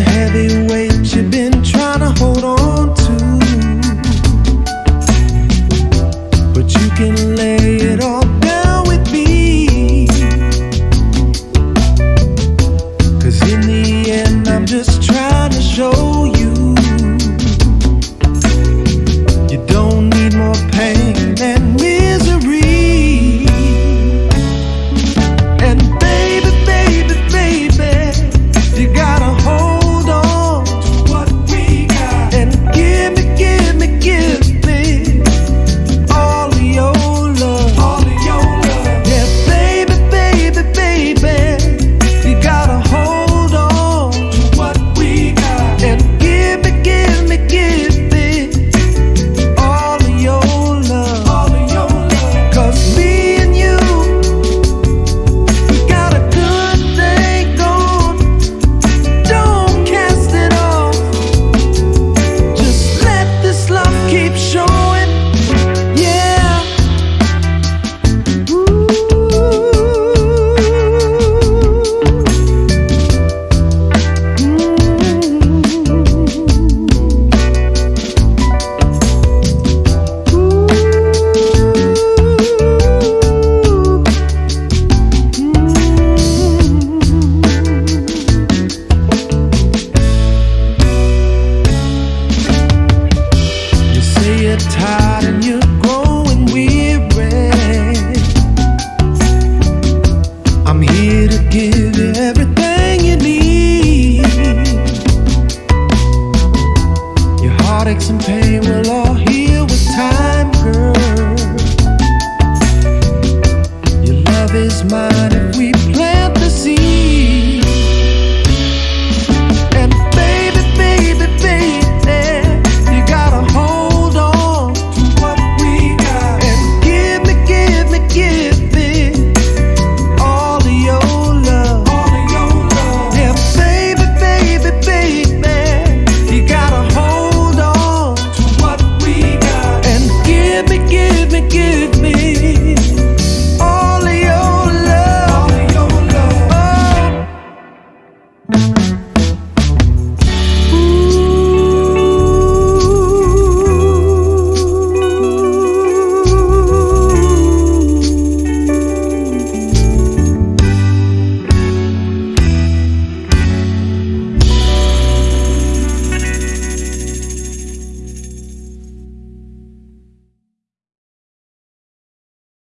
heavyweight and pain will all heal with time, girl. Your love is mine.